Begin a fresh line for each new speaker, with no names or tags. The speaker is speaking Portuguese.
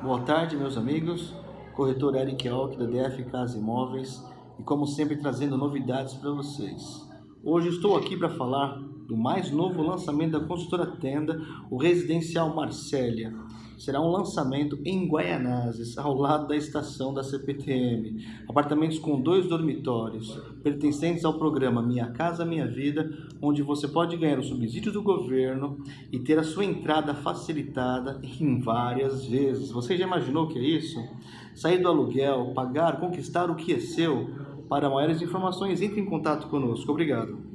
Boa tarde, meus amigos. Corretor Eric Alck da DF Casa Imóveis e como sempre trazendo novidades para vocês. Hoje estou aqui para falar do mais novo lançamento da construtora Tenda, o Residencial Marcélia. Será um lançamento em Guaianazes, ao lado da estação da CPTM. Apartamentos com dois dormitórios, pertencentes ao programa Minha Casa Minha Vida, onde você pode ganhar o subsídio do governo e ter a sua entrada facilitada em várias vezes. Você já imaginou o que é isso? Sair do aluguel, pagar, conquistar o que é seu. Para maiores informações, entre em contato conosco. Obrigado.